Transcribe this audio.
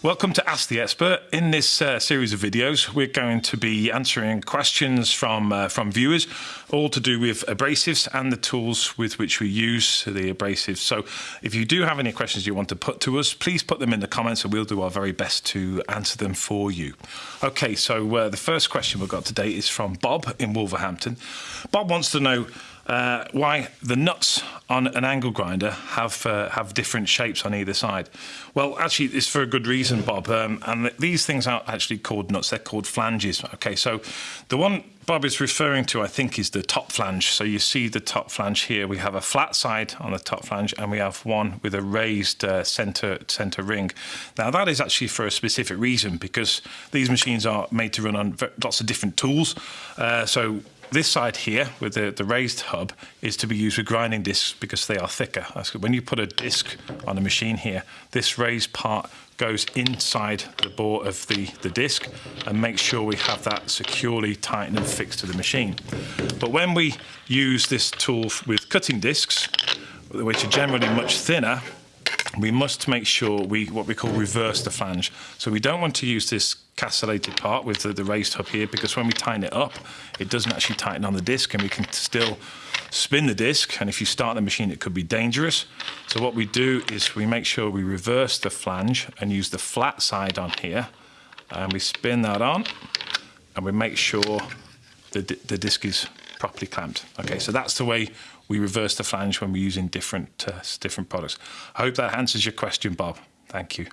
Welcome to Ask the Expert. In this uh, series of videos, we're going to be answering questions from uh, from viewers, all to do with abrasives and the tools with which we use the abrasives. So, if you do have any questions you want to put to us, please put them in the comments, and we'll do our very best to answer them for you. Okay, so uh, the first question we've got today is from Bob in Wolverhampton. Bob wants to know uh, why the nuts on an angle grinder have uh, have different shapes on either side. Well, actually, it's for a good reason, Bob. Um, and these things aren't actually called nuts; they're called flanges. Okay, so the one Bob is referring to, I think, is the top flange. So you see the top flange here. We have a flat side on the top flange, and we have one with a raised uh, center center ring. Now that is actually for a specific reason because these machines are made to run on lots of different tools. Uh, so this side here with the, the raised hub is to be used with grinding discs because they are thicker. When you put a disc on a machine here, this raised part goes inside the bore of the, the disc and make sure we have that securely tightened and fixed to the machine. But when we use this tool with cutting discs, which are generally much thinner, we must make sure we what we call reverse the flange. So we don't want to use this castellated part with the, the raised hub here because when we tighten it up, it doesn't actually tighten on the disc and we can still spin the disc and if you start the machine it could be dangerous. So what we do is we make sure we reverse the flange and use the flat side on here and we spin that on and we make sure the, the disc is properly clamped. Okay, so that's the way we reverse the flange when we're using different, uh, different products. I hope that answers your question, Bob. Thank you.